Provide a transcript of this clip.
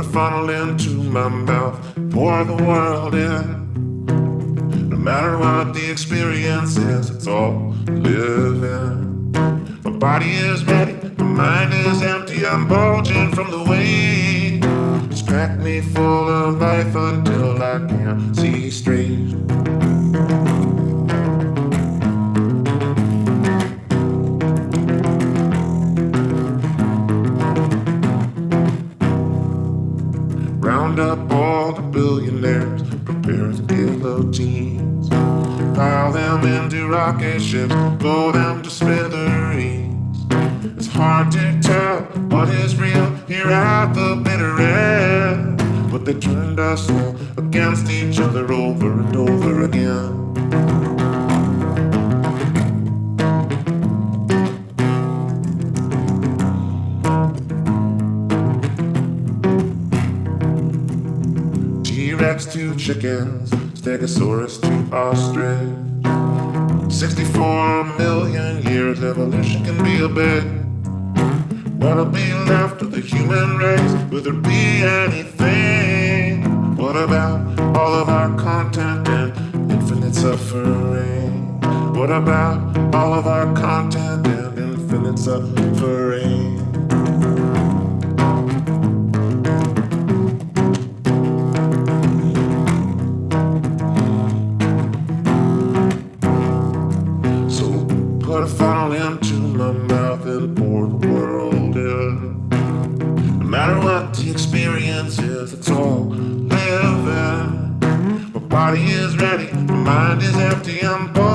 funnel into my mouth, pour the world in. No matter what the experience is, it's all living. My body is ready, my mind is empty, I'm bulging from the weight. It's cracked me full of life until I can't see straight. Round up all the billionaires, prepare the guillotines. Pile them into rocket ships, blow them to smithereens. It's hard to tell what is real here at the bitter end. But they turned us all against each other over and over again. T-Rex to chickens, Stegosaurus to ostrich. 64 million years, evolution can be a bit. What'll be left of the human race? Will there be anything? What about all of our content and infinite suffering? What about all of our content and infinite suffering? Put a funnel into my mouth and pour the world in. No matter what the experience is, it's all living. My body is ready, my mind is empty, I'm bulging